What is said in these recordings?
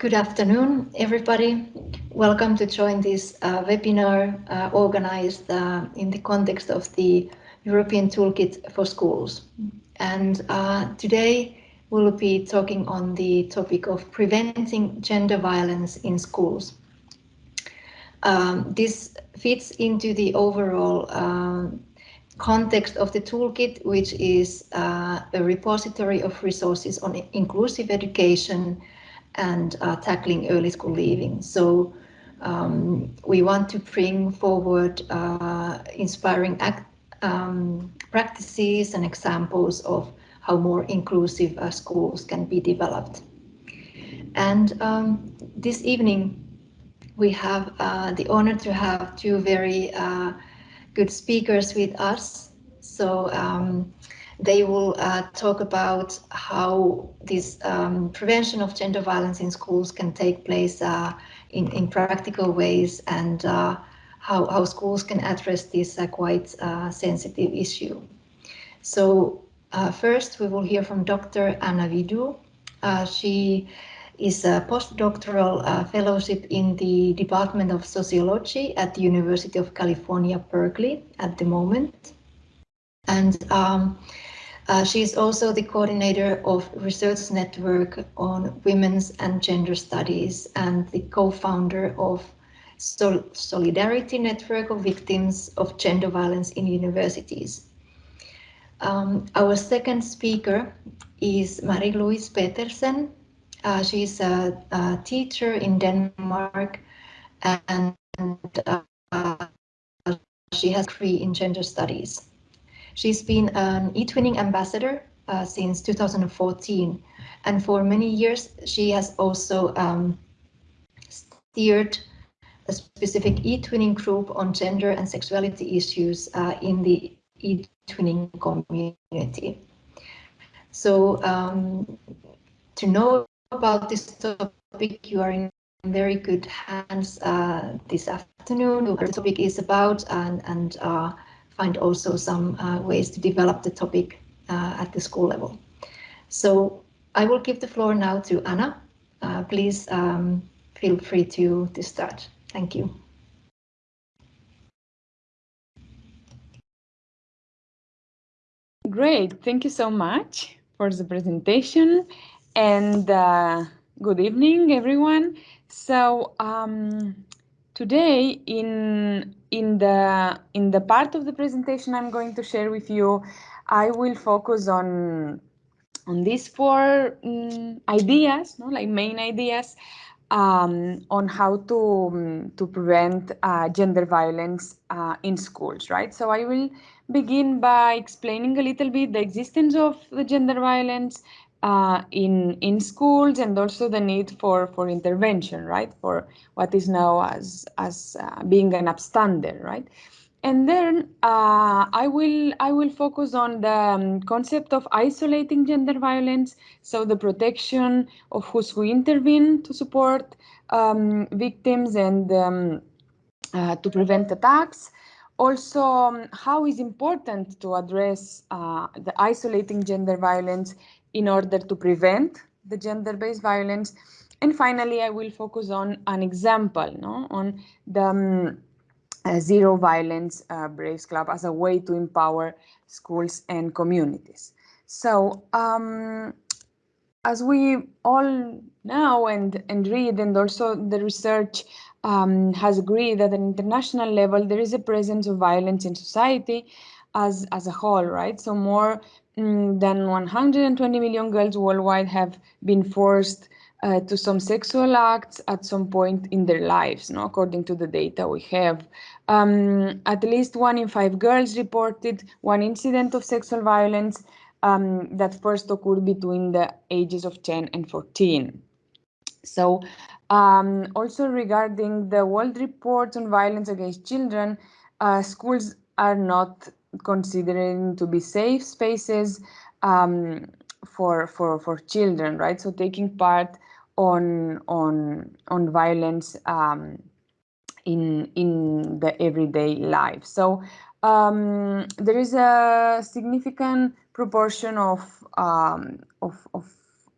Good afternoon, everybody. Welcome to join this uh, webinar uh, organized uh, in the context of the European Toolkit for Schools. And uh, today we'll be talking on the topic of preventing gender violence in schools. Um, this fits into the overall um, context of the toolkit, which is uh, a repository of resources on inclusive education and uh, tackling early school leaving. So um, we want to bring forward uh, inspiring act, um, practices and examples of how more inclusive uh, schools can be developed. And um, this evening, we have uh, the honor to have two very uh, good speakers with us. So um, they will uh, talk about how this um, prevention of gender violence in schools can take place uh, in, in practical ways and uh, how, how schools can address this uh, quite uh, sensitive issue. So uh, first we will hear from Dr. Anna Vidu. she is a postdoctoral fellowship in the Department of Sociology at the University of California, Berkeley at the moment. And um, uh, she is also the coordinator of Research Network on Women's and Gender Studies and the co-founder of Sol Solidarity Network of Victims of Gender Violence in Universities. Um, our second speaker is Marie-Louise Petersen. Uh, is a, a, teacher in Denmark and uh, she has a degree in gender studies. She's been an eTwinning ambassador uh, since 2014, and for many years she has also um, steered a specific eTwinning group on gender and sexuality issues uh, in the eTwinning community. So um, to know about this topic, you are in very good hands uh, this afternoon. What the topic is about and, and uh, find also some uh, ways to develop the topic uh, at the school level. So I will give the floor now to Anna. Uh, please um, feel free to, to start. Thank you. Great, thank you so much for the presentation and uh, good evening everyone. So um, Today, in in the in the part of the presentation I'm going to share with you, I will focus on on these four um, ideas, no, like main ideas, um, on how to um, to prevent uh, gender violence uh, in schools, right? So I will begin by explaining a little bit the existence of the gender violence uh, in in schools and also the need for for intervention, right? For what is now as as uh, being an upstander, right? And then uh, I will I will focus on the um, concept of isolating gender violence, so the protection of whose who intervene to support um, victims and um, uh, to prevent attacks. Also, um, how is important to address uh, the isolating gender violence in order to prevent the gender-based violence. And finally, I will focus on an example no, on the um, uh, Zero Violence uh, Braves Club as a way to empower schools and communities. So um, as we all know and, and read, and also the research um, has agreed that at an international level, there is a presence of violence in society as, as a whole, right? So more than 120 million girls worldwide have been forced uh, to some sexual acts at some point in their lives, no? according to the data we have. Um, at least one in five girls reported one incident of sexual violence um, that first occurred between the ages of 10 and 14. So um, also regarding the World Report on Violence Against Children, uh, schools are not considering to be safe spaces um, for for for children, right? So taking part on on on violence um, in in the everyday life. So um, there is a significant proportion of um, of, of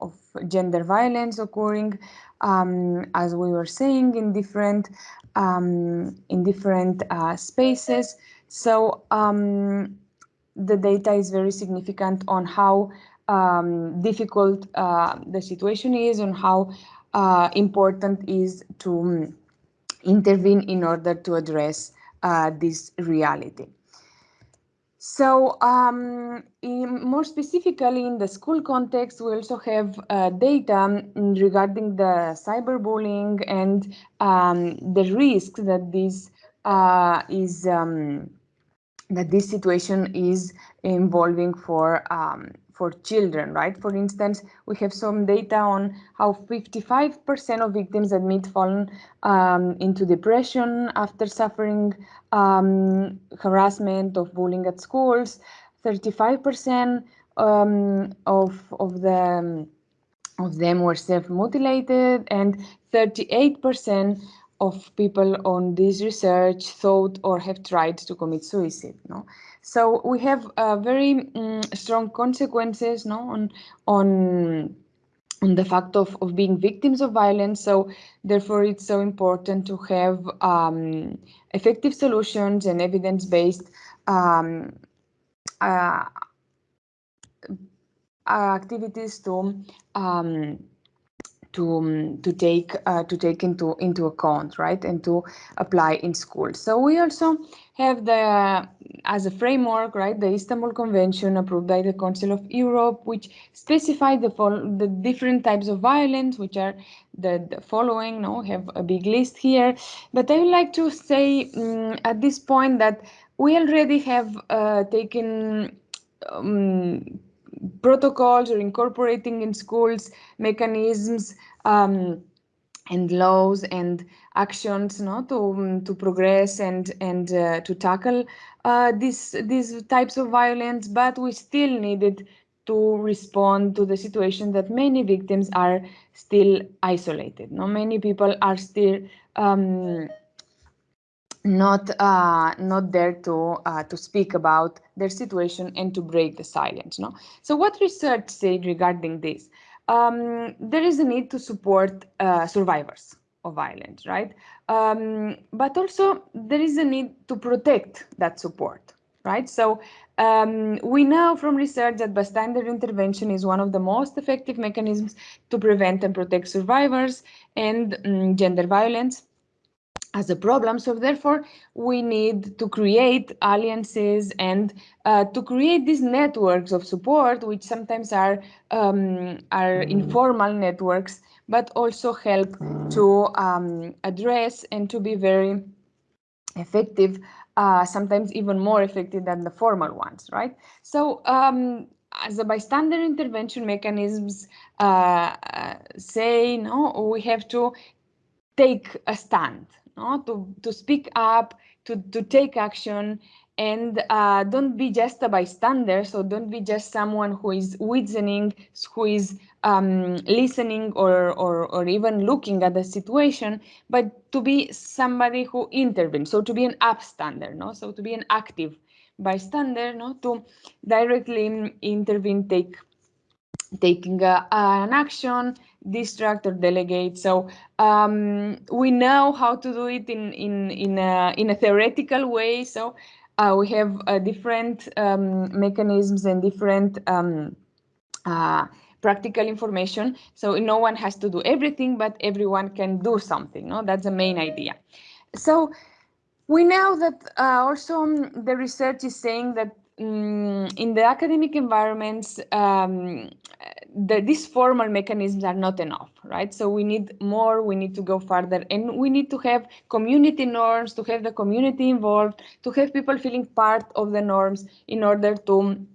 of gender violence occurring, um, as we were saying, in different um, in different uh, spaces. So um, the data is very significant on how um, difficult uh, the situation is, and how uh, important is to um, intervene in order to address uh, this reality. So um, in, more specifically in the school context, we also have uh, data regarding the cyberbullying and um, the risk that this uh, is um, that this situation is involving for um, for children, right? For instance, we have some data on how 55% of victims admit fallen um, into depression after suffering um, harassment of bullying at schools. 35% um, of of the of them were self-mutilated, and 38% of people on this research thought or have tried to commit suicide. No, so we have uh, very um, strong consequences. No, on on on the fact of, of being victims of violence. So therefore, it's so important to have um, effective solutions and evidence-based um, uh, activities to um, to um, to take uh, to take into into account right and to apply in schools so we also have the as a framework right the istanbul convention approved by the council of europe which specify the the different types of violence which are the, the following no have a big list here. But i would like to say um, at this point that we already have uh, taken um, protocols or incorporating in schools mechanisms um, and laws and actions no, to, um, to progress and, and uh, to tackle uh, this, these types of violence, but we still needed to respond to the situation that many victims are still isolated. No, many people are still um, not uh, not there to uh, to speak about their situation and to break the silence. No. So what research said regarding this? Um, there is a need to support uh, survivors of violence, right? Um, but also there is a need to protect that support, right? So um, we know from research that bystander intervention is one of the most effective mechanisms to prevent and protect survivors and um, gender violence as a problem. So therefore, we need to create alliances and uh, to create these networks of support, which sometimes are um, are informal networks, but also help to um, address and to be very effective, uh, sometimes even more effective than the formal ones, right? So um, as a bystander intervention mechanisms uh, uh say, no, we have to take a stand, no? to, to speak up, to, to take action, and uh, don't be just a bystander. So don't be just someone who is witnessing, who is um, listening or, or, or even looking at the situation, but to be somebody who intervenes. So to be an upstander, no? So to be an active bystander, no? To directly intervene, take taking a, an action, distract or delegate. So um, we know how to do it in in in a in a theoretical way. So uh, we have uh, different um, mechanisms and different um, uh, practical information. So no one has to do everything, but everyone can do something. No, that's the main idea. So we know that uh, also the research is saying that um, in the academic environments, um, the, these formal mechanisms are not enough, right? So we need more, we need to go further, and we need to have community norms, to have the community involved, to have people feeling part of the norms in order to,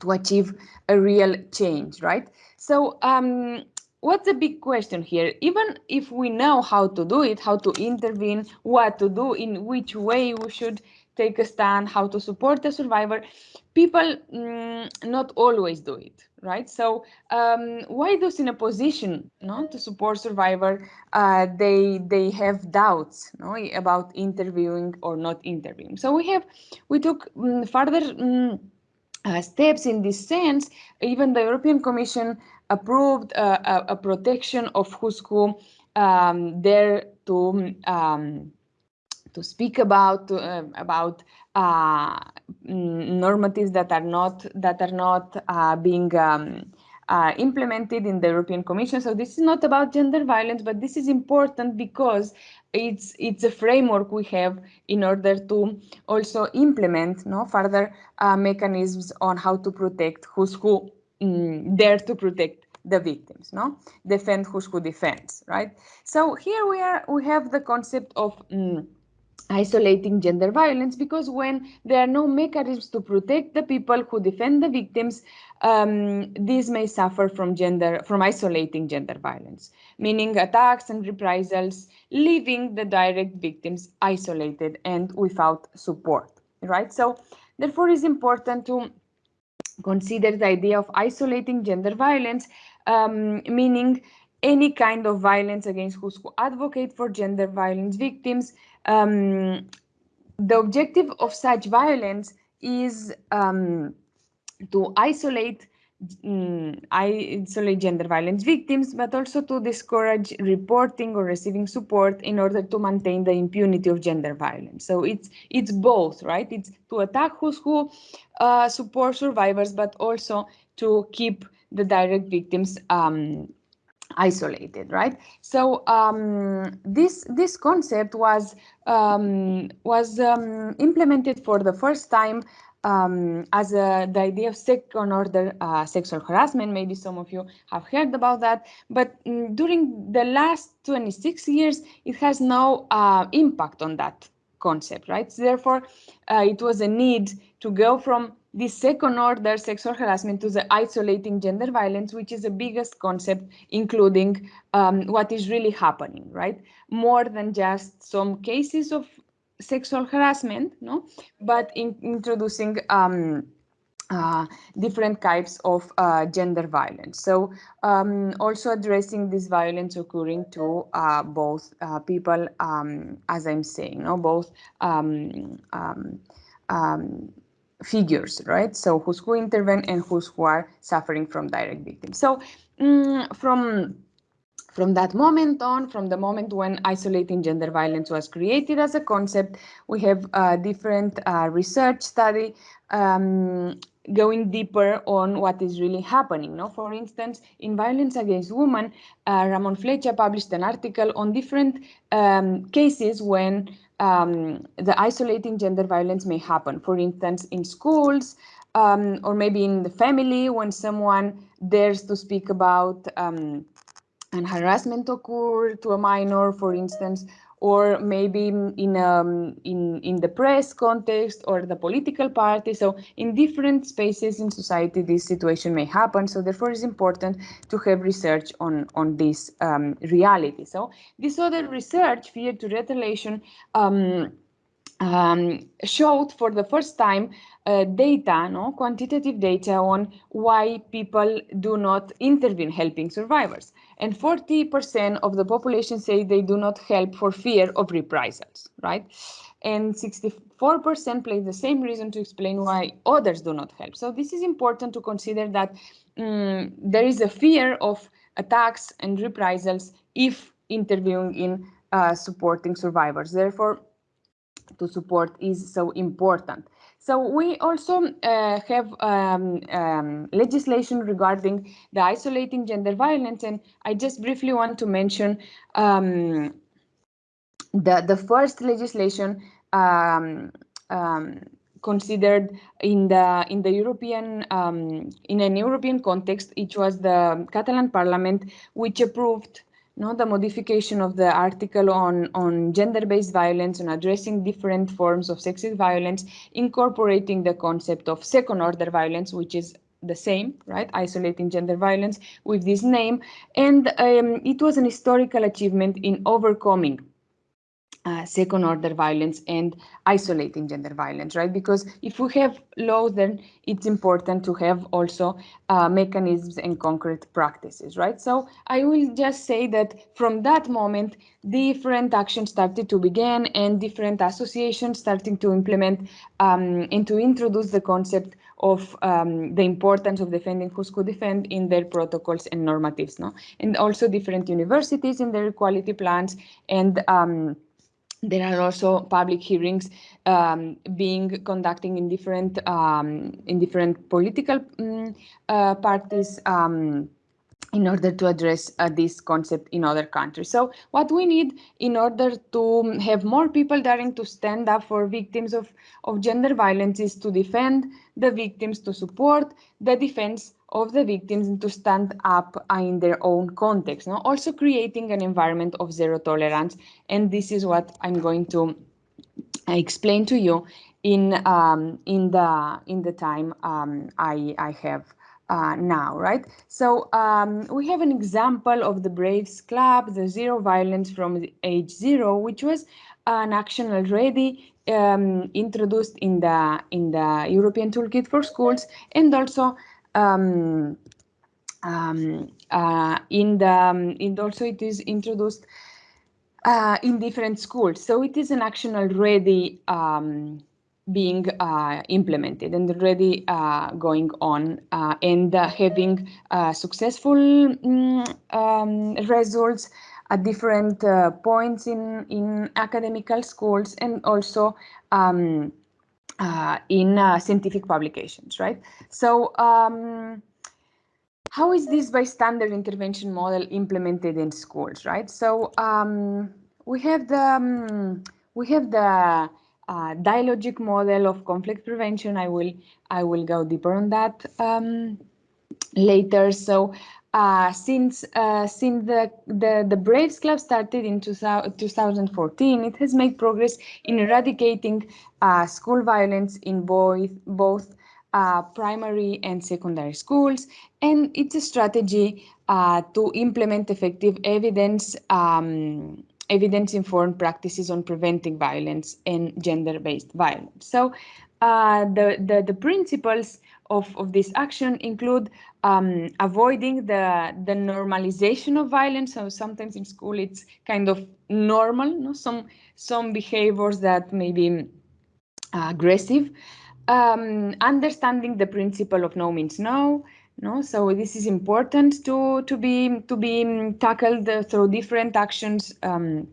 to achieve a real change, right? So um, what's the big question here? Even if we know how to do it, how to intervene, what to do, in which way we should take a stand, how to support the survivor, people mm, not always do it, right? So um, why those in a position no, to support survivor, uh, they they have doubts no, about interviewing or not interviewing. So we have we took um, further um, uh, steps in this sense. Even the European Commission approved uh, a, a, protection of who's who um, there to um, to speak about uh, about uh, normatives that are not that are not uh, being um, uh, implemented in the European Commission. So this is not about gender violence, but this is important because it's it's a framework we have in order to also implement no further uh, mechanisms on how to protect who's who mm, there to protect the victims no defend who's who defends right so here we are we have the concept of mm, isolating gender violence because when there are no mechanisms to protect the people who defend the victims um, these may suffer from gender from isolating gender violence meaning attacks and reprisals leaving the direct victims isolated and without support right? So therefore it's important to consider the idea of isolating gender violence um, meaning any kind of violence against those who advocate for gender violence victims um, the objective of such violence is um, to isolate um, isolate gender violence victims, but also to discourage reporting or receiving support in order to maintain the impunity of gender violence. So it's it's both, right? It's to attack who's who uh, support survivors, but also to keep the direct victims um, isolated, right? So um, this this concept was um, was um, implemented for the first time um, as a, the idea of second order uh, sexual harassment. Maybe some of you have heard about that, but um, during the last 26 years, it has no uh, impact on that concept, right? So therefore, uh, it was a need to go from the second order sexual harassment to the isolating gender violence, which is the biggest concept, including um, what is really happening, right? More than just some cases of sexual harassment, no, but in introducing um, uh, different types of uh, gender violence. So um, also addressing this violence occurring to uh, both uh, people, um, as I'm saying, no, both um, um, um figures, right? So who's who intervene and who's who are suffering from direct victims. So um, from from that moment on, from the moment when isolating gender violence was created as a concept, we have a different uh, research study um, going deeper on what is really happening. No? For instance, in Violence Against Women, uh, Ramon Flecha published an article on different um, cases when um, the isolating gender violence may happen. For instance, in schools, um, or maybe in the family when someone dares to speak about um, an harassment occur to a minor, for instance, or maybe in um, in in the press context or the political party. So in different spaces in society, this situation may happen. So therefore, it's important to have research on on this um, reality. So this other research, fear to retaliation. Um, um, showed for the first time uh, data, no quantitative data on why people do not intervene helping survivors. And 40% of the population say they do not help for fear of reprisals, right? And 64% place the same reason to explain why others do not help. So this is important to consider that um, there is a fear of attacks and reprisals if interviewing in uh, supporting survivors. Therefore, to support is so important. So we also uh, have um, um, legislation regarding the isolating gender violence, and I just briefly want to mention um, the the first legislation um, um, considered in the in the European um, in an European context. It was the Catalan Parliament which approved no, the modification of the article on, on gender-based violence and addressing different forms of sexist violence, incorporating the concept of second-order violence, which is the same, right? Isolating gender violence with this name. And um, it was an historical achievement in overcoming uh, second order violence and isolating gender violence, right? Because if we have laws, then it's important to have also uh, mechanisms and concrete practices, right? So I will just say that from that moment, different actions started to begin and different associations starting to implement um, and to introduce the concept of um, the importance of defending who's could defend in their protocols and normatives, no? And also different universities in their equality plans and um, there are also public hearings um, being conducting in different um, in different political um, uh, parties um, in order to address uh, this concept in other countries. So what we need in order to have more people daring to stand up for victims of, of gender violence is to defend the victims, to support the defense of the victims and to stand up uh, in their own context. No? Also creating an environment of zero tolerance. And this is what I'm going to explain to you in um, in the in the time um, I, I have uh, now, right? So um, we have an example of the Braves Club, the Zero Violence from Age Zero, which was an action already um, introduced in the in the European Toolkit for Schools, and also um, um, uh, in the um, and also it is introduced uh, in different schools. So it is an action already um, being uh, implemented and already uh, going on uh, and uh, having uh, successful mm, um, results at different uh, points in, in academical schools and also um, in scientific publications, right? So um, how is this bystander intervention model implemented in schools, right? So um, we have the um, we have the uh, dialogic model of conflict prevention. I will I will go deeper on that um, later. So uh, since uh, since the, the the Braves Club started in 2000, 2014, it has made progress in eradicating uh, school violence in both both uh, primary and secondary schools, and it's a strategy uh, to implement effective evidence. Um, evidence-informed practices on preventing violence and gender-based violence. So uh, the, the, the, principles of, of this action include um, avoiding the, the normalization of violence. So sometimes in school it's kind of normal, no? some, some behaviors that may be uh, aggressive. Um, understanding the principle of no means no, no, so this is important to to be to be tackled through different actions um,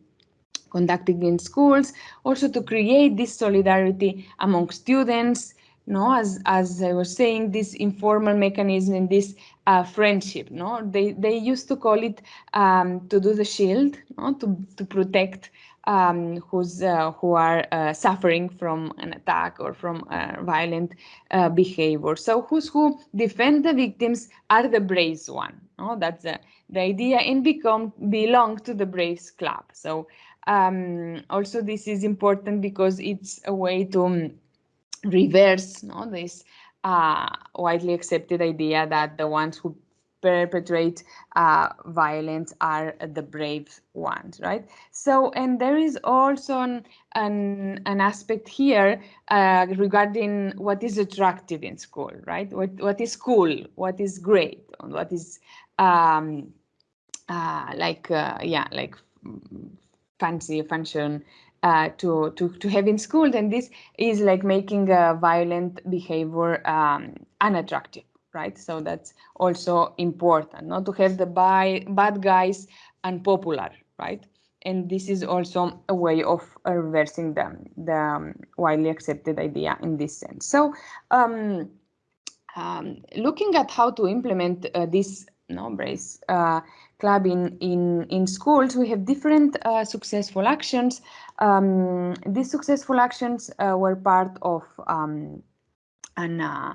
conducted in schools. Also to create this solidarity among students. No, as as I was saying, this informal mechanism and this uh, friendship. No, they they used to call it um, to do the shield. No, to to protect um, who's uh, who are uh, suffering from an attack or from uh, violent uh, behavior. So who's who defend the victims are the Braves one. No? That's the, the idea and become belong to the Braves club. So um, also this is important because it's a way to um, reverse no, this uh, widely accepted idea that the ones who perpetrate uh, violence are the brave ones, right? So, and there is also an, an, an aspect here uh, regarding what is attractive in school, right? What, what is cool, what is great, what is um, uh, like, uh, yeah, like fancy function uh, to, to, to have in school, then this is like making a violent behavior um, unattractive right? So that's also important, not to have the buy, bad guys unpopular, right? And this is also a way of reversing the, the um, widely accepted idea in this sense. So um, um, looking at how to implement uh, this no, Braves uh, club in, in, in schools, we have different uh, successful actions. Um, these successful actions uh, were part of um, an uh,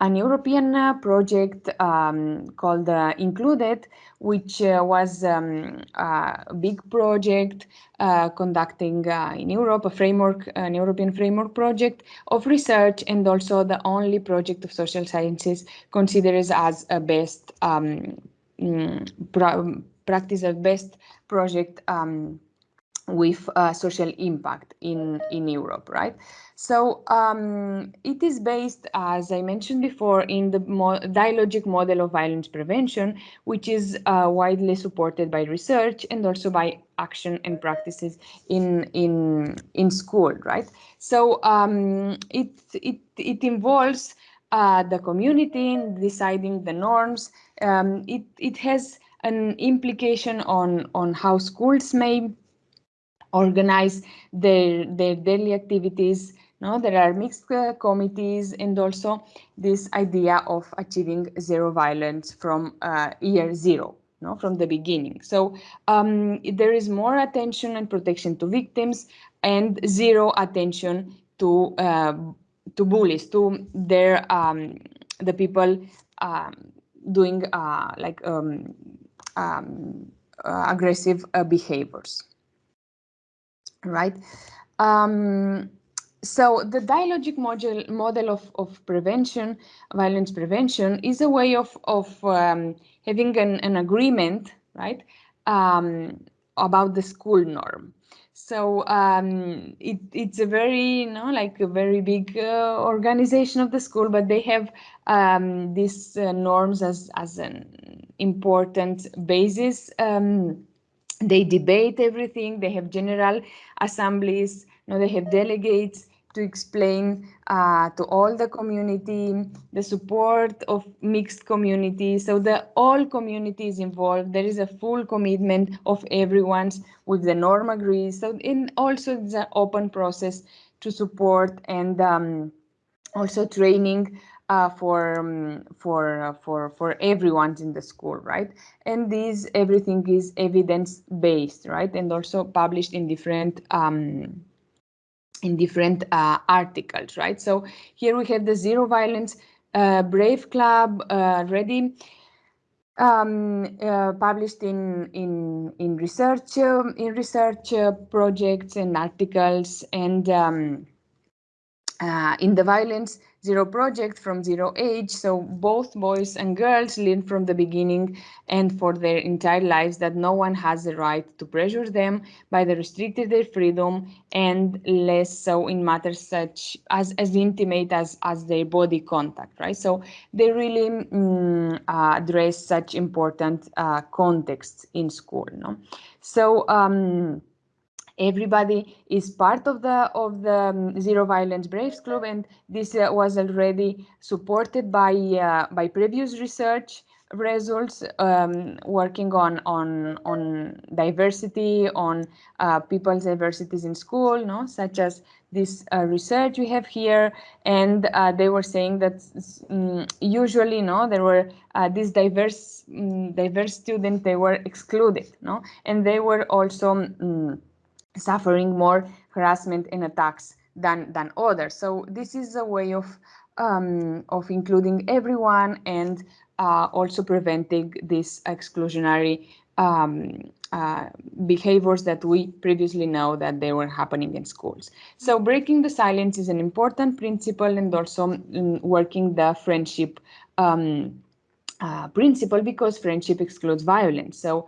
an European uh, project um, called uh, INCLUD-ED, which uh, was um, a big project uh, conducting uh, in Europe a framework, an European framework project of research, and also the only project of social sciences considered as a best um, mm, practice, a best project um, with uh, social impact in, in Europe, right? So um, it is based, as I mentioned before, in the mo dialogic model of violence prevention, which is uh, widely supported by research and also by action and practices in in in school, right? So um, it it it involves uh, the community in deciding the norms. Um, it, it has an implication on, on how schools may organize their, their daily activities. No, there are mixed uh, committees and also this idea of achieving zero violence from uh, year zero no, from the beginning. So um, there is more attention and protection to victims and zero attention to uh, to bullies, to their um, the people um, doing uh, like um, um, uh, aggressive uh, behaviors, right? Um, so the dialogic model model of, of prevention, violence prevention, is a way of of um, having an, an agreement, right, um, about the school norm. So um, it, it's a very, you know, like a very big uh, organization of the school, but they have um, these uh, norms as, as an important basis. Um, they debate everything. They have general assemblies. You know, they have delegates to explain uh, to all the community, the support of mixed communities. So the all communities involved, there is a full commitment of everyone's with the norm agrees. So in also the open process to support and um, also training uh, for um, for uh, for for everyone in the school, right? And this everything is evidence based, right? And also published in different um, in different uh, articles, right? So here we have the Zero Violence uh, Brave Club uh, ready, um, uh, published in in in research in research projects and articles, and um, in the violence zero project from zero age. So both boys and girls learn from the beginning and for their entire lives that no one has the right to pressure them by the restricted their freedom and less so in matters such as as intimate as as their body contact, right? So they really mm, uh, address such important uh, contexts in school, no? So um, everybody is part of the of the um, zero violence braves club and this uh, was already supported by uh, by previous research results um, working on on on diversity on uh, people's diversities in school no such as this uh, research we have here. And uh, they were saying that um, usually no there were uh, these diverse um, diverse students they were excluded no. And they were also mm, suffering more harassment and attacks than than others. So this is a way of um, of including everyone and uh, also preventing these exclusionary um, uh, behaviors that we previously know that they were happening in schools. So breaking the silence is an important principle and also um, working the friendship um, uh, principle because friendship excludes violence. So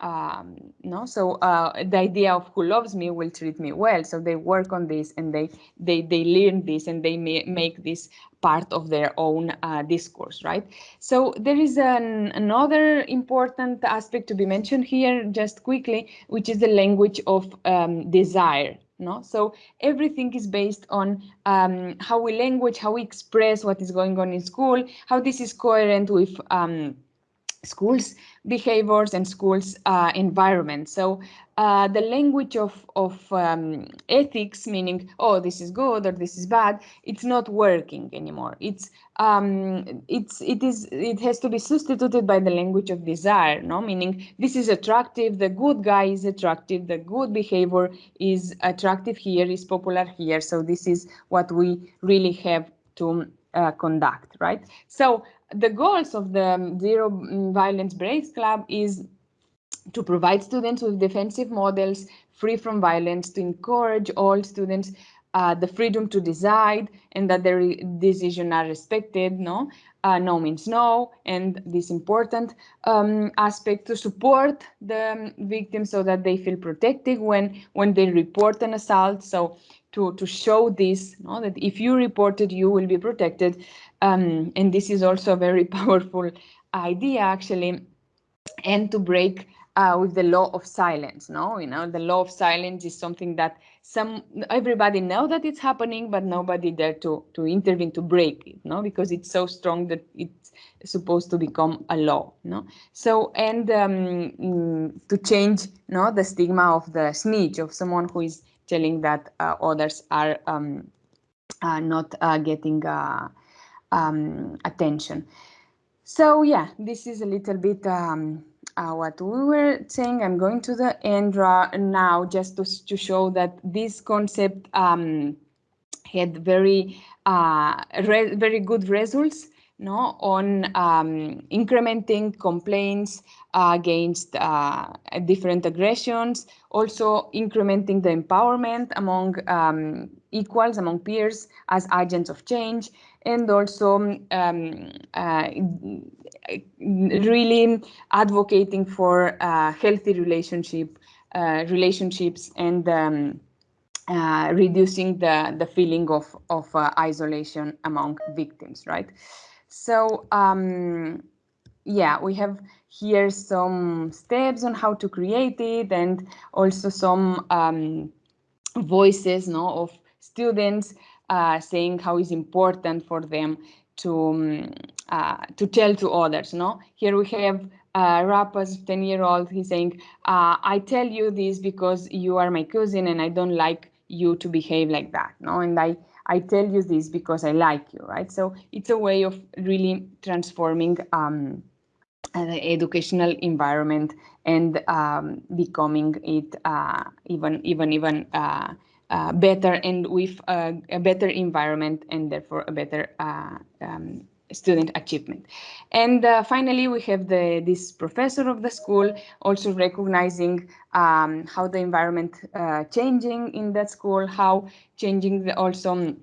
um, no? So uh, the idea of who loves me will treat me well. So they work on this and they they they learn this and they make this part of their own uh, discourse right? So there is an, another important aspect to be mentioned here just quickly which is the language of um, desire no? So everything is based on um, how we language how we express what is going on in school how this is coherent with um, schools behaviors and schools uh, environment. So uh, the language of, of um, ethics, meaning, oh, this is good or this is bad, it's not working anymore. It's um, it's it is it has to be substituted by the language of desire, no? Meaning this is attractive, the good guy is attractive, the good behavior is attractive here, is popular here. So this is what we really have to uh, conduct, right? So the goals of the Zero Violence Braves Club is to provide students with defensive models free from violence, to encourage all students uh, the freedom to decide and that their decisions are respected, no? Uh, no means no, and this important um, aspect to support the victims so that they feel protected when when they report an assault. So to to show this, no, that if you report it, you will be protected. Um, and this is also a very powerful idea, actually, and to break uh, with the law of silence. No, you know, the law of silence is something that some everybody know that it's happening, but nobody dare to to intervene to break it. No, because it's so strong that it's supposed to become a law. No, so and um, mm, to change no the stigma of the snitch of someone who is telling that uh, others are um, uh, not uh, getting uh, um, attention. So yeah, this is a little bit um, uh, what we were saying. I'm going to the end now just to, to show that this concept um, had very uh, very good results no, on um, incrementing complaints uh, against uh, different aggressions, also incrementing the empowerment among um, equals, among peers as agents of change, and also um, uh, really advocating for uh, healthy relationship uh, relationships and um, uh, reducing the the feeling of of isolation among victims, right? So um, yeah, we have here some steps on how to create it, and also some um, voices, no, of students uh, saying how it's important for them to um, uh, to tell to others. No, here we have uh, Rapa's 10 year old. He's saying, uh, "I tell you this because you are my cousin, and I don't like you to behave like that." No, and I I tell you this because I like you, right? So it's a way of really transforming um, the educational environment and um, becoming it uh, even even even uh, uh, better and with a, a, better environment and therefore a better uh, um, student achievement. And uh, finally, we have the this professor of the school also recognizing um, how the environment uh, changing in that school, how changing the, also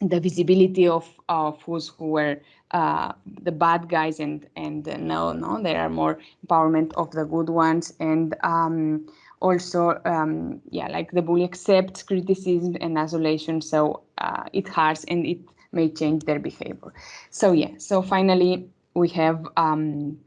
the visibility of of who's who were uh, the bad guys and and uh, no no there are more empowerment of the good ones and um, also um, yeah like the bully accepts criticism and isolation so uh, it hurts and it may change their behavior. So yeah so finally we have um,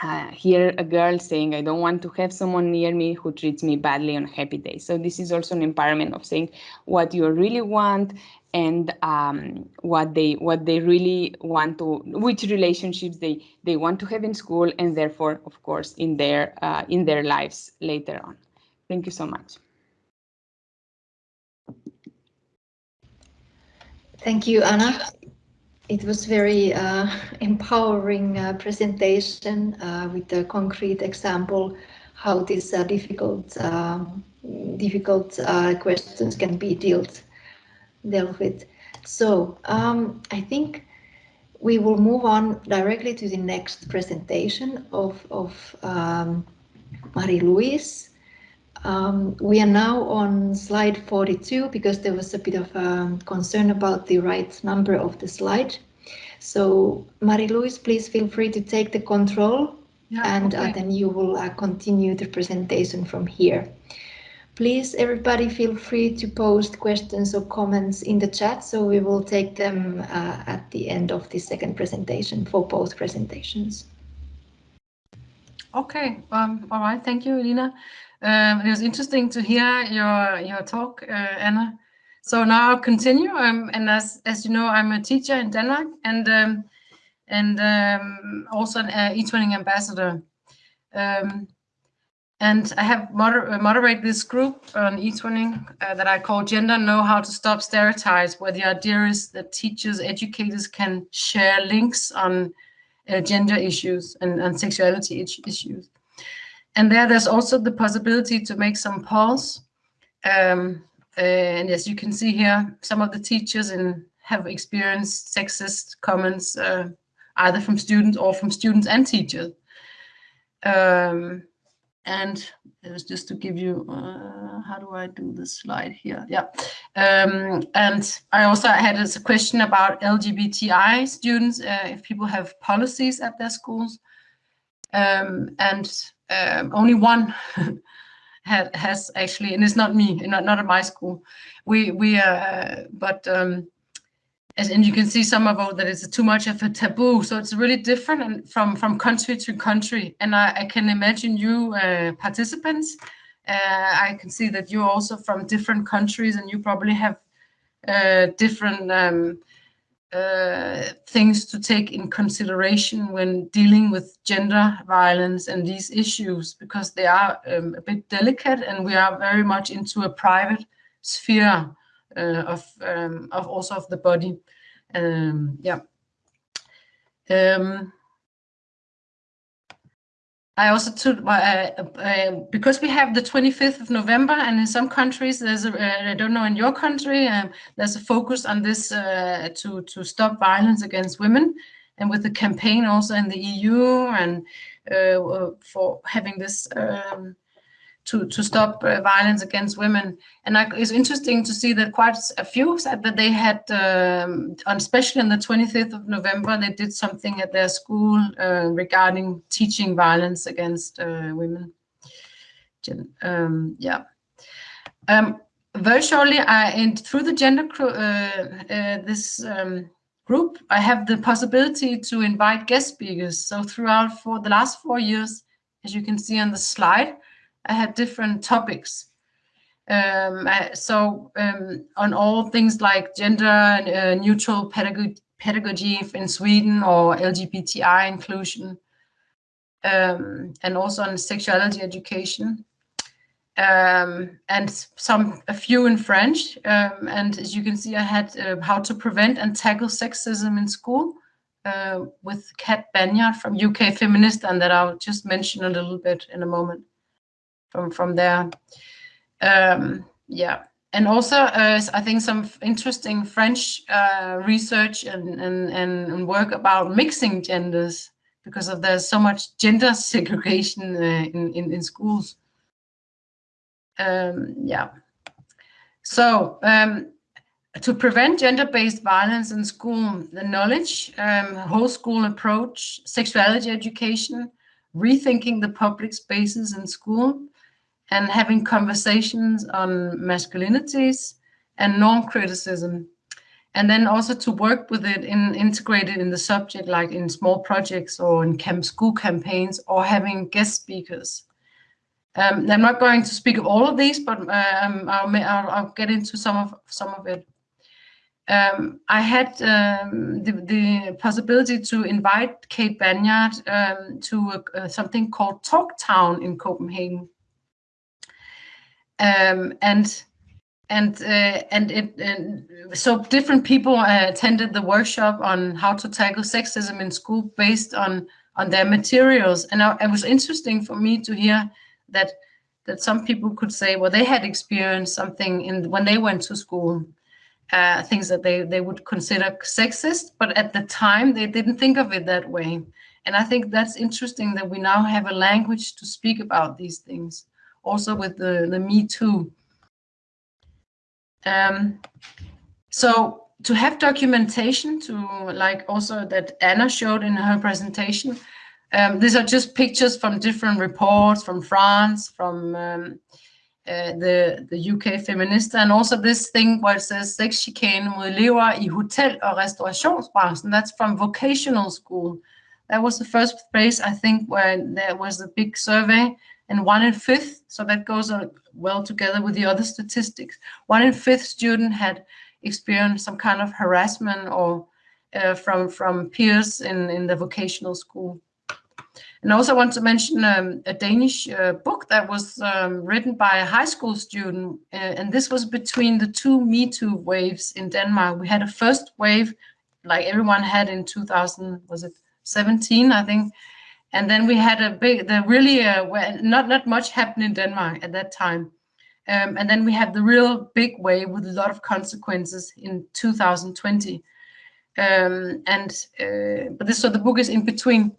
uh, here a girl saying i don't want to have someone near me who treats me badly on happy days. So this is also an empowerment of saying what you really want and um, what they what they really want to which relationships they they want to have in school and therefore of course in their uh, in their lives later on thank you so much thank you anna it was very uh, empowering uh, presentation uh, with a concrete example how these uh, difficult um, difficult uh, questions can be dealt dealt with. So um, I think we will move on directly to the next presentation of, of um, Marie-Louise. Um, we are now on slide 42 because there was a bit of a um, concern about the right number of the slide. So Marie-Louise, please feel free to take the control yeah, and uh, okay. uh, then you will uh, continue the presentation from here. Please, everybody feel free to post questions or comments in the chat, so we will take them uh, at the end of the second presentation for both presentations. Okay, um, all right, thank you, Elina. Um, it was interesting to hear your your talk, uh, Anna. So now I'll continue. Um, and as as you know, I'm a teacher in Denmark and um, and um, also an uh, eTwinning ambassador. Um, and I have moder uh, moderate this group on eTwinning uh, that I call Gender Know How to Stop Stereotypes, where the idea is that teachers, educators can share links on uh, gender issues and, and sexuality issues. And there, there's also the possibility to make some polls. Um, and as you can see here, some of the teachers in, have experienced sexist comments, uh, either from students or from students and teachers. Um, and it was just to give you, uh, how do I do this slide here? Yeah. Um, and I also had a question about LGBTI students, uh, if people have policies at their schools. Um, and um, only one had, has actually, and it's not me, not, not at my school. We, we uh, but um, as, and you can see some about that it's too much of a taboo. So it's really different from, from country to country. And I, I can imagine you uh, participants, uh, I can see that you're also from different countries and you probably have uh, different um, uh, things to take in consideration when dealing with gender violence and these issues because they are um, a bit delicate and we are very much into a private sphere uh, of um, of also of the body. Um, yeah. I also took uh, uh, because we have the 25th of November, and in some countries there's a, uh, I don't know in your country um, there's a focus on this uh, to to stop violence against women, and with the campaign also in the EU and uh, for having this um, to, to stop uh, violence against women. And I, it's interesting to see that quite a few said that they had, um, especially on the 25th of November, they did something at their school uh, regarding teaching violence against uh, women. Um, yeah. Um, very shortly, I, and through the gender uh, uh, this um, group, I have the possibility to invite guest speakers. So throughout for the last four years, as you can see on the slide, I had different topics. Um, I, so um, on all things like gender uh, neutral pedagogy, pedagogy in Sweden or LGBTI inclusion, um, and also on sexuality education, um, and some a few in French. Um, and as you can see, I had uh, how to prevent and tackle sexism in school uh, with Kat Banyard from UK Feminista, and that I'll just mention a little bit in a moment from from there. Um, yeah, and also uh, I think some interesting French uh, research and, and and work about mixing genders because of there's so much gender segregation uh, in, in in schools. Um, yeah, so. Um, to prevent gender-based violence in school, the knowledge, um, whole school approach, sexuality education, rethinking the public spaces in school, and having conversations on masculinities and norm criticism. And then also to work with it in integrated in the subject, like in small projects or in camp school campaigns or having guest speakers. Um, I'm not going to speak of all of these, but um, I'll, I'll, I'll, get into some of some of it. Um, I had um, the, the, possibility to invite Kate Banyard um, to something called Talk Town in Copenhagen um, and and uh, and it and so different people uh, attended the workshop on how to tackle sexism in school based on on their materials. And I, it was interesting for me to hear that that some people could say well they had experienced something in when they went to school uh, things that they they would consider sexist but at the time they didn't think of it that way. And I think that's interesting that we now have a language to speak about these things also with the, the Me Too. Um, so to have documentation to like also that Anna showed in her presentation, um, these are just pictures from different reports from France, from um, uh, the, the UK Feminista, and also this thing where it says sex chikane mod elever i hotel- og restaurationsbranchen. That's from vocational school. That was the first place, I think, where there was a big survey and one in fifth, so that goes well together with the other statistics, one in fifth student had experienced some kind of harassment or uh, from, from peers in, in the vocational school. And I also want to mention um, a Danish uh, book that was um, written by a high school student, uh, and this was between the two Me Too waves in Denmark. We had a first wave, like everyone had in 2000, was it 17, I think, and then we had a big, the really, uh, not not much happened in Denmark at that time. Um, and then we had the real big wave with a lot of consequences in 2020. Um, and uh, but this so the book is in between,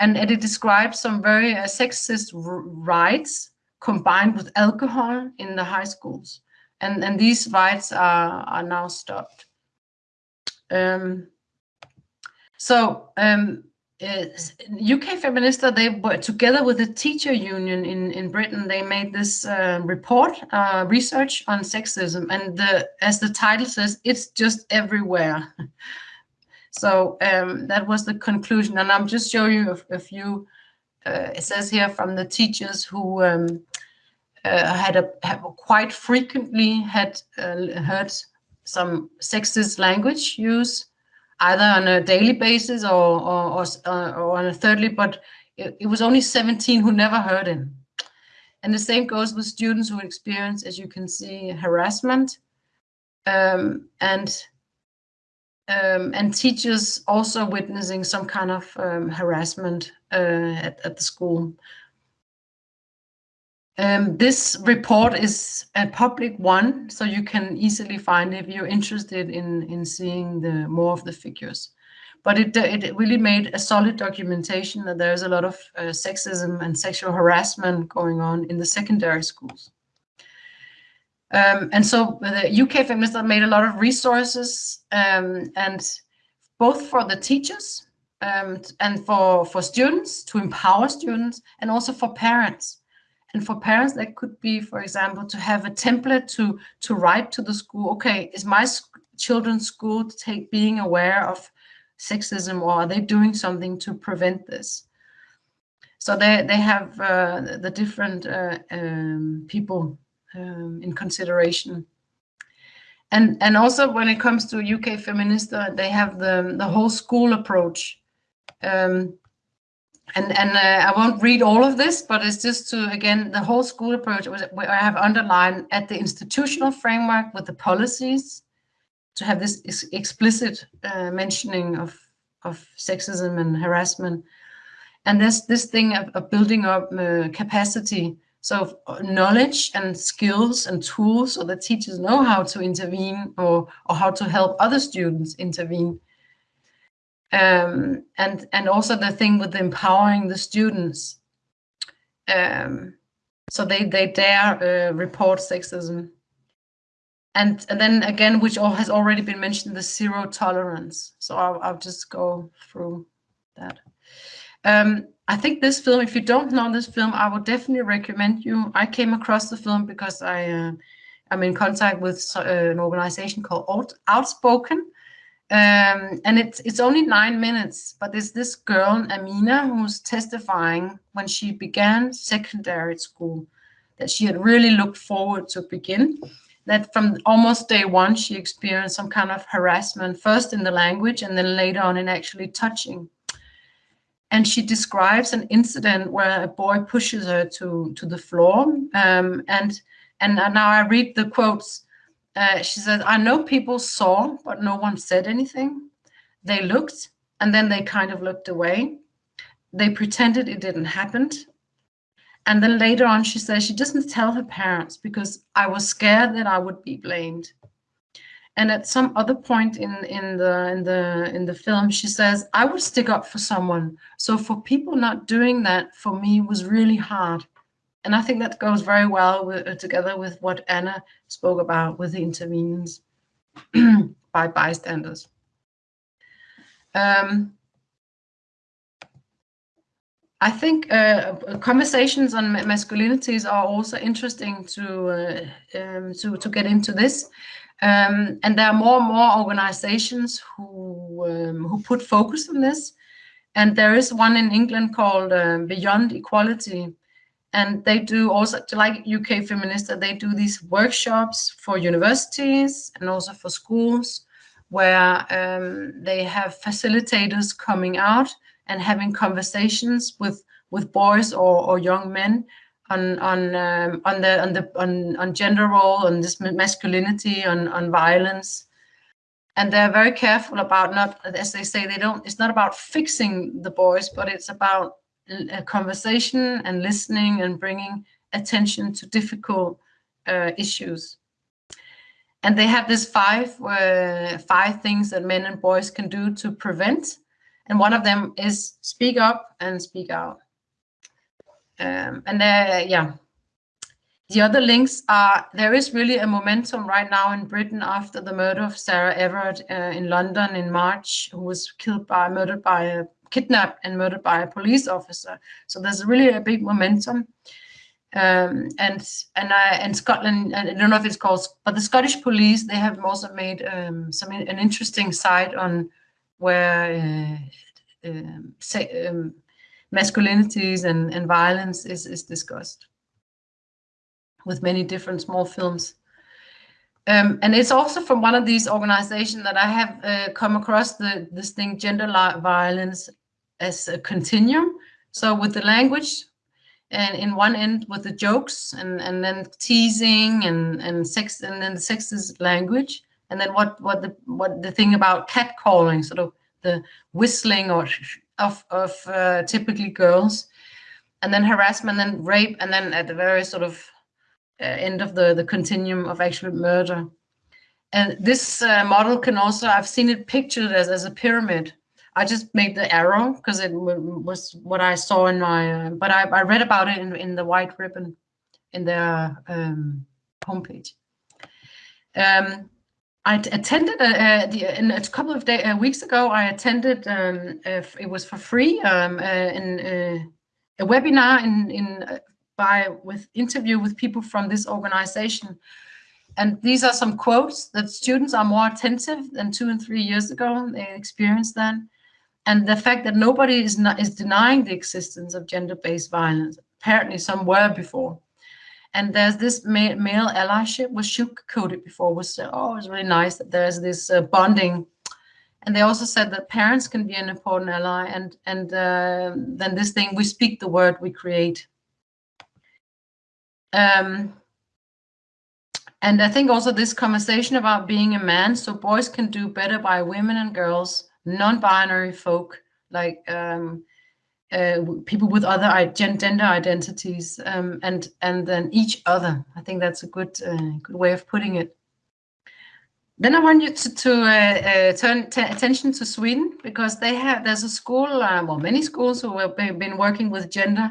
and, and it describes some very uh, sexist rights combined with alcohol in the high schools, and and these rights are are now stopped. Um, so um, UK Feminista, they were together with the teacher union in, in Britain, they made this uh, report, uh, research on sexism. And the, as the title says, it's just everywhere. so um, that was the conclusion. And I'm just showing you a, a few, uh, it says here from the teachers who um, uh, had a have quite frequently had uh, heard some sexist language use either on a daily basis or, or, or, uh, or on a thirdly, but it, it, was only 17 who never heard him. And the same goes with students who experience, as you can see, harassment um, and um, and teachers also witnessing some kind of um, harassment uh, at, at the school. Um, this report is a public one, so you can easily find if you're interested in, in seeing the more of the figures. But it, it really made a solid documentation that there's a lot of uh, sexism and sexual harassment going on in the secondary schools. Um, and so the UK Feminista made a lot of resources um, and both for the teachers um, and for, for students to empower students and also for parents and for parents, that could be, for example, to have a template to, to write to the school, okay, is my children's school take being aware of sexism or are they doing something to prevent this? So they, they have uh, the different uh, um, people um, in consideration. And, and also when it comes to UK Feminista, they have the, the whole school approach. Um, and and uh, I won't read all of this, but it's just to again the whole school approach where I have underlined at the institutional framework with the policies to have this ex explicit uh, mentioning of of sexism and harassment, and there's this thing of, of building up uh, capacity, so knowledge and skills and tools, so that teachers know how to intervene or or how to help other students intervene um, and and also the thing with empowering the students. Um, so they they dare uh, report sexism. And and then again which all has already been mentioned the zero tolerance. So I'll, I'll just go through that. Um, I think this film if you don't know this film I would definitely recommend you. I came across the film because I uh, I'm in contact with uh, an organization called Outspoken um, and it's it's only nine minutes, but there's this girl, Amina, who's testifying when she began secondary school, that she had really looked forward to begin. That from almost day one, she experienced some kind of harassment, first in the language and then later on in actually touching. And she describes an incident where a boy pushes her to, to the floor. Um, and, and now I read the quotes. Uh, she says, I know people saw, but no one said anything. They looked and then they kind of looked away. They pretended it didn't happen. And then later on, she says she doesn't tell her parents because I was scared that I would be blamed. And at some other point in, in the in the in the film, she says, I would stick up for someone. So for people not doing that for me was really hard. And I think that goes very well with, uh, together with what Anna spoke about with the interventions by bystanders. Um, I think uh, conversations on masculinities are also interesting to uh, um, to to get into this, um, and there are more and more organizations who um, who put focus on this, and there is one in England called uh, Beyond Equality, and they do also like UK Feminista, they do these workshops for universities and also for schools where um, they have facilitators coming out and having conversations with with boys or, or young men on on um, on the on the on, on gender role on this masculinity on on violence. And they're very careful about not as they say they don't it's not about fixing the boys but it's about conversation and listening and bringing attention to difficult uh, issues. And they have this five uh, five things that men and boys can do to prevent. And one of them is speak up and speak out. Um, and uh, yeah, the other links are there is really a momentum right now in Britain after the murder of Sarah Everard uh, in London in March, who was killed by murdered by a kidnapped and murdered by a police officer. So there's really a big momentum. Um, and and I and Scotland, I don't know if it's called, but the Scottish police they have also made um, some an interesting site on where uh, um, say, um, masculinities and, and violence is, is discussed with many different small films. Um, and it's also from one of these organizations that I have uh, come across the this thing gender violence as a continuum. So with the language, and in one end with the jokes and and then teasing and and sex and then the sexist language, and then what what the what the thing about catcalling, sort of the whistling or of of uh, typically girls, and then harassment, and then rape, and then at the very sort of uh, end of the the continuum of actual murder. And this uh, model can also I've seen it pictured as as a pyramid. I just made the arrow because it was what I saw in my. Uh, but I, I read about it in in the white ribbon in their um, homepage. Um, I attended a, a, the, a couple of day, uh, weeks ago. I attended. Um, it was for free um, uh, in uh, a webinar in in uh, by with interview with people from this organization. And these are some quotes that students are more attentive than two and three years ago. They experienced that, and the fact that nobody is not is denying the existence of gender-based violence. Apparently, some were before and there's this male, male allyship was sugar-coated before was uh, oh it's really nice that there's this uh, bonding and they also said that parents can be an important ally and and uh, then this thing we speak the word we create um, and i think also this conversation about being a man so boys can do better by women and girls non-binary folk like um, uh, people with other gender identities um, and and then each other. I think that's a good uh, good way of putting it. Then I want you to, to uh, uh turn attention to Sweden because they have there's a school, uh, well many schools who have been working with gender,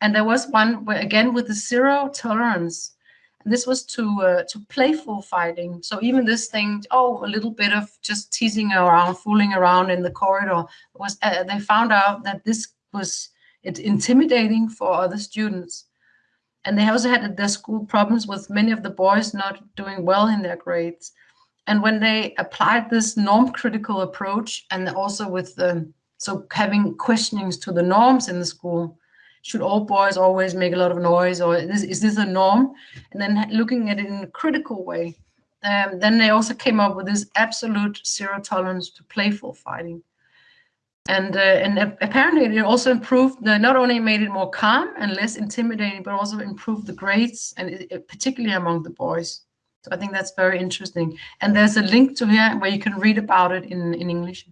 and there was one where again with the zero tolerance. This was to uh, to playful fighting. So even this thing, oh, a little bit of just teasing around, fooling around in the corridor was. they found out that this was it intimidating for other students. And they also had their school problems with many of the boys not doing well in their grades. And when they applied this norm critical approach and also with the, so having questionings to the norms in the school, should all boys always make a lot of noise or is, is this a norm? And then looking at it in a critical way. Um, then they also came up with this absolute zero tolerance to playful fighting and uh, and apparently it also improved not only made it more calm and less intimidating but also improved the grades and it, it, particularly among the boys so i think that's very interesting and there's a link to here where you can read about it in in english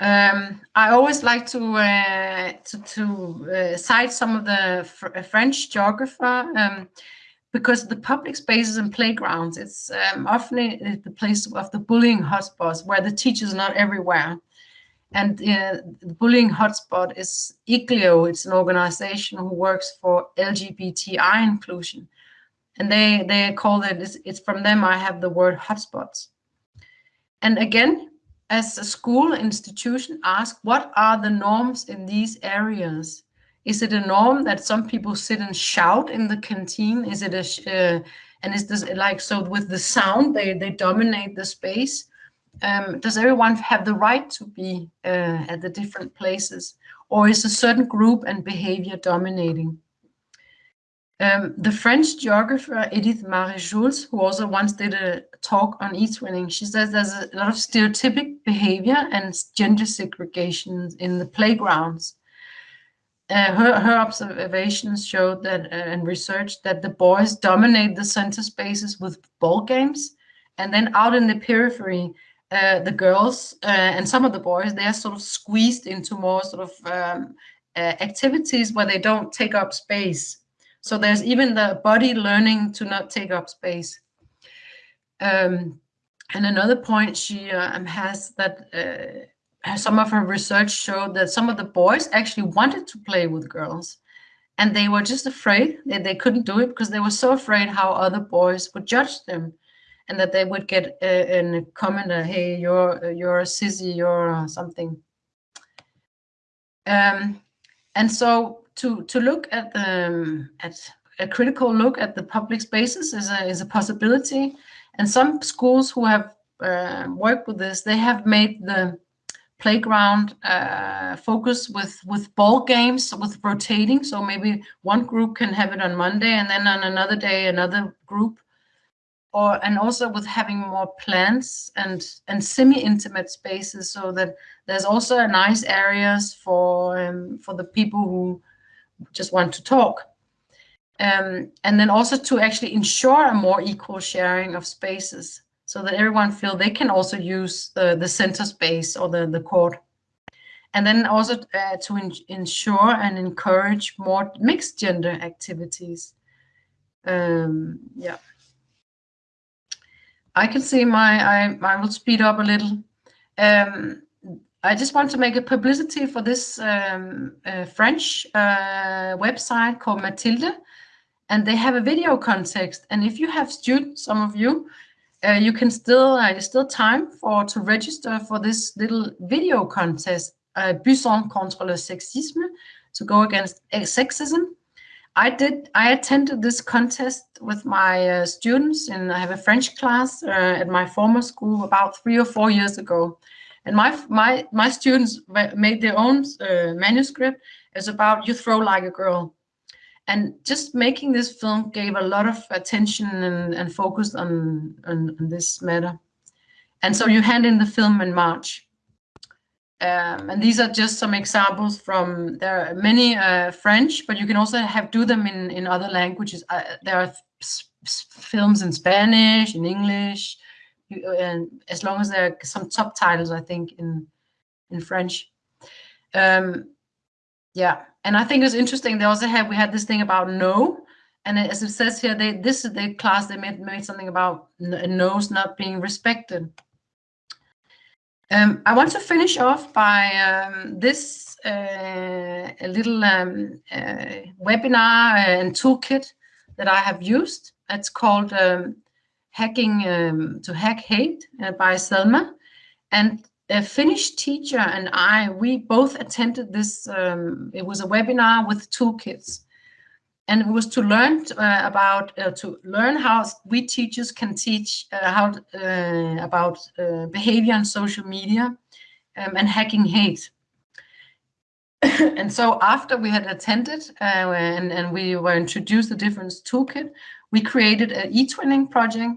um, I always like to uh, to, to uh, cite some of the fr French geographer um, because the public spaces and playgrounds, it's um, often the place of the bullying hotspots where the teachers are not everywhere. And uh, the bullying hotspot is IGLYO. It's an organization who works for LGBTI inclusion. And they, they call it, it's, it's from them I have the word hotspots. And again, as a school institution, ask what are the norms in these areas? Is it a norm that some people sit and shout in the canteen? Is it a uh, and is this like so with the sound they they dominate the space? Um, does everyone have the right to be uh, at the different places, or is a certain group and behavior dominating? Um, the French geographer Edith Maruéjouls, who also once did a talk on eTwinning, she says there's a lot of stereotypic behavior and gender segregation in the playgrounds. Uh, her, her observations showed that uh, and research that the boys dominate the center spaces with ball games. And then out in the periphery uh, the girls uh, and some of the boys they are sort of squeezed into more sort of um, uh, activities where they don't take up space so there's even the body learning to not take up space. Um, and another point she um, has that uh, some of her research showed that some of the boys actually wanted to play with girls and they were just afraid. That they couldn't do it because they were so afraid how other boys would judge them and that they would get a, a comment uh, hey you're you're a sissy you're uh, something. Um, and so to to look at the um, at a critical look at the public spaces is a is a possibility. And some schools who have uh, worked with this, they have made the playground uh, focus with with ball games with rotating. So maybe one group can have it on Monday, and then on another day another group or and also with having more plants and and semi-intimate spaces so that there's also nice areas for um, for the people who just want to talk. Um, and then also to actually ensure a more equal sharing of spaces so that everyone feel they can also use the the center space or the the court. And then also uh, to ensure and encourage more mixed gender activities. Um, yeah. I can see my, I, I will speed up a little. Um, I just want to make a publicity for this um, uh, French uh, website called Matilda, and they have a video context. And if you have students, some of you, uh, you can still, uh, still time for to register for this little video contest, uh, Buzzons contre le sexisme, to go against uh, sexism. I did. I attended this contest with my uh, students, and I have a French class at my former school about three or four years ago. And my my my students made their own uh, manuscript. It's about you throw like a girl, and just making this film gave a lot of attention and, and focus on, on on this matter. And so you hand in the film in March. Um, and these are just some examples from, there are many uh, French, but you can also have do them in, in other languages. Uh, there are films in Spanish, in English, and as long as there are some subtitles, I think, in, in French. Um, yeah, and I think it's interesting. They also have, we had this thing about no, and as it says here, they this is the class, they made, made something about no's not being respected. Um, I want to finish off by um, this uh, little um, uh, webinar and toolkit that I have used. It's called um, Hacking um, to Hack Hate uh, by Selma. And a Finnish teacher and I, we both attended this, um, it was a webinar with toolkits and it was to learn uh, about uh, to learn how we teachers can teach uh, how uh, about uh, behavior on social media um, and hacking hate. and so after we had attended uh, and, and we were introduced the different toolkit, we created an eTwinning project.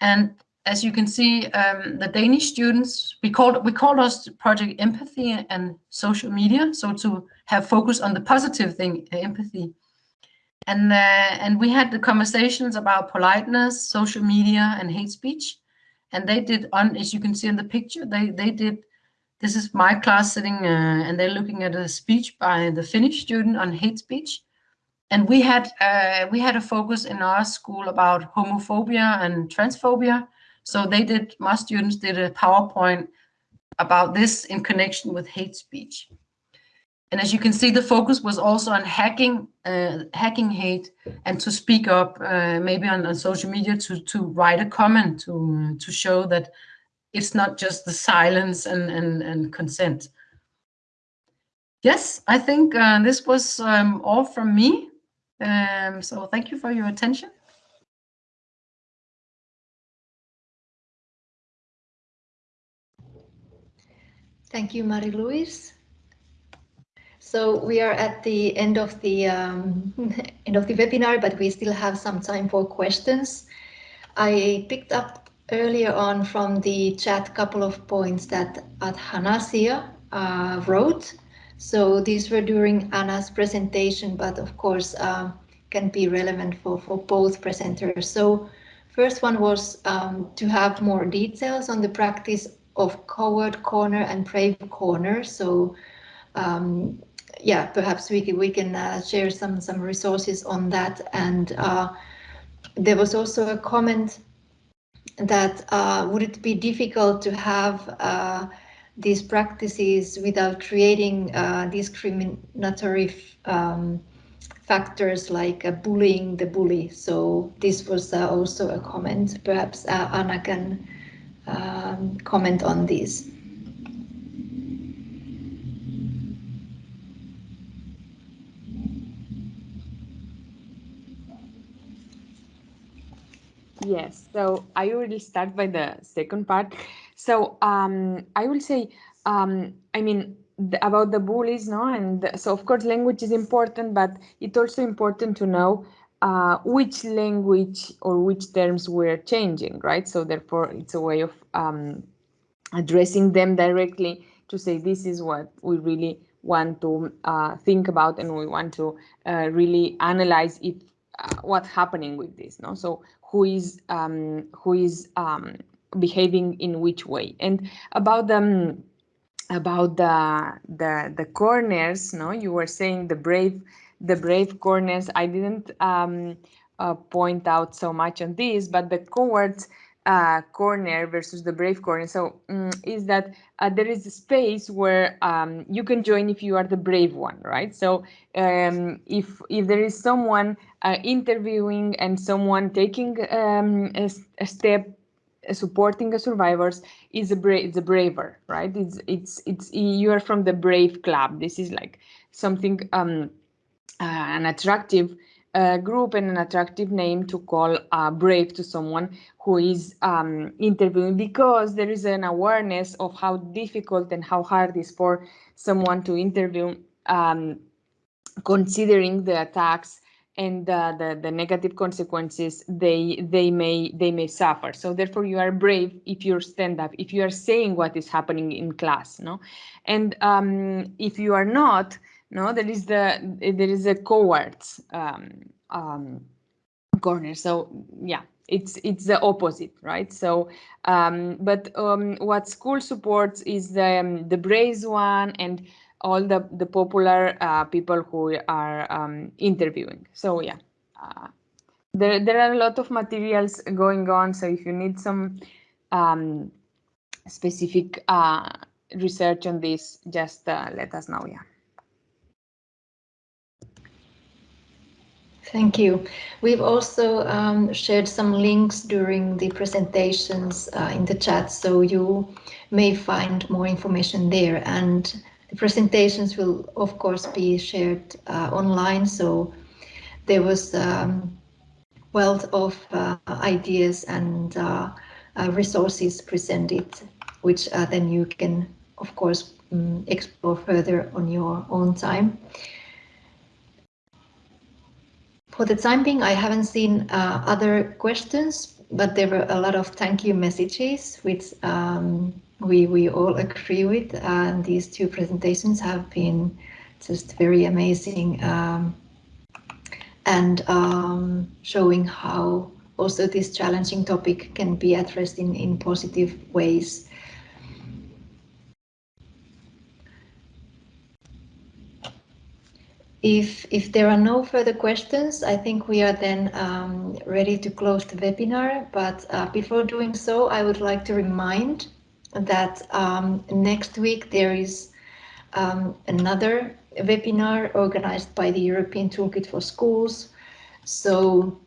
And as you can see, um, the Danish students, we called we called us project empathy and social media. So to have focus on the positive thing, empathy and uh, and we had the conversations about politeness, social media, and hate speech. And they did on, as you can see in the picture, they they did. This is my class sitting, uh, and they're looking at a speech by the Finnish student on hate speech. And we had uh, we had a focus in our school about homophobia and transphobia. So they did. My students did a PowerPoint about this in connection with hate speech. And as you can see, the focus was also on hacking, uh, hacking hate, and to speak up, uh, maybe on, on, social media, to to write a comment to to show that it's not just the silence and and and consent. Yes, I think uh, this was um, all from me. Um, so thank you for your attention. Thank you, Marie-Louise. So we are at the end of the um, end of the webinar, but we still have some time for questions. I picked up earlier on from the chat a couple of points that Athanasia uh, wrote. So these were during Anna's presentation, but of course uh, can be relevant for, for both presenters. So first one was um, to have more details on the practice of coward corner and brave corner. So um, yeah, perhaps we can, we can uh, share some some resources on that. And uh, there was also a comment that uh, would it be difficult to have uh, these practices without creating uh, discriminatory um, factors like uh, bullying the bully. So this was also a comment. Perhaps Anna can um, comment on this. Yes, so I will start by the second part. So um, I will say, um, I mean, the, about the bullies, no? And the, so of course language is important, but it's also important to know uh, which language or which terms we're changing, right? So therefore it's a way of um, addressing them directly to say this is what we really want to uh, think about and we want to uh, really analyze it uh, what's happening with this no so who is um, who is um, behaving in which way and about them about the the the corners no you were saying the brave the brave corners i didn't um, uh, point out so much on this but the cowards uh, corner versus the brave corner. So um, is that uh, there is a space where um, you can join if you are the brave one, right? So um, if if there is someone uh, interviewing and someone taking um, a, a, step uh, supporting the survivors is a brave a braver right? It's it's it's you are from the brave club. This is like something um uh, an attractive a group and an attractive name to call uh, brave to someone who is um, interviewing because there is an awareness of how difficult and how hard it is for someone to interview um, considering the attacks and uh, the, the negative consequences they they may they may suffer. So therefore you are brave if you stand up if you are saying what is happening in class no? And um, if you are not no there is the there is a cowards um, um, corner. So yeah it's it's the opposite right? So um, but um, what school supports is the um, the brave one and all the the popular uh, people who are um, interviewing. So yeah uh, there there are a lot of materials going on. So if you need some um, specific uh, research on this just uh, let us know yeah Thank you. We've also um, shared some links during the presentations uh, in the chat, so you may find more information there. And the presentations will, of course, be shared uh, online. So there was um, wealth of uh, ideas and uh, uh, resources presented, which uh, then you can, of course, um, explore further on your own time. For the time being, I haven't seen uh, other questions, but there were a lot of thank you messages, which um, we, we all agree with. And these two presentations have been just very amazing um, and um, showing how also this challenging topic can be addressed in, in positive ways. If, if there are no further questions, I think we are then um, ready to close the webinar. But uh, before doing so, I would like to remind that um, next week there is um, another webinar organized by the European Toolkit for Schools. So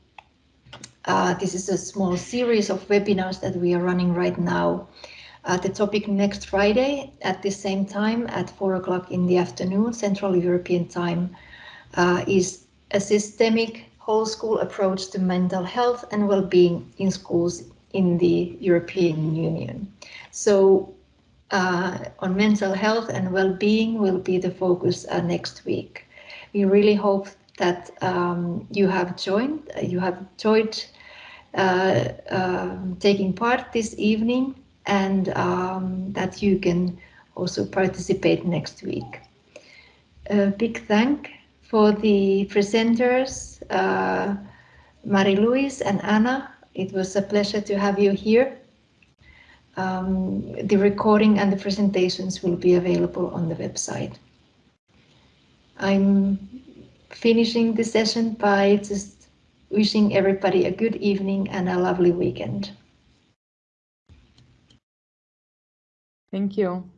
uh, this is a small series of webinars that we are running right now. Uh, the topic next Friday at the same time at four o'clock in the afternoon, Central European time, uh, is a systemic whole school approach to mental health and well-being in schools in the European Union. So uh, on mental health and well-being will be the focus uh, next week. We really hope that um, you have joined, you have joined uh, um, taking part this evening and um, that you can also participate next week. A big thank for the presenters, uh, Marie-Louise and Anna. It was a pleasure to have you here. Um, the recording and the presentations will be available on the website. I'm finishing the session by just wishing everybody a good evening and a lovely weekend. Thank you.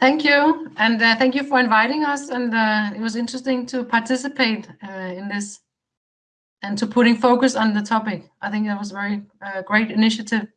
Thank you, and uh, thank you for inviting us. And uh, it was interesting to participate uh, in this and to putting focus on the topic. I think that was a very uh, great initiative.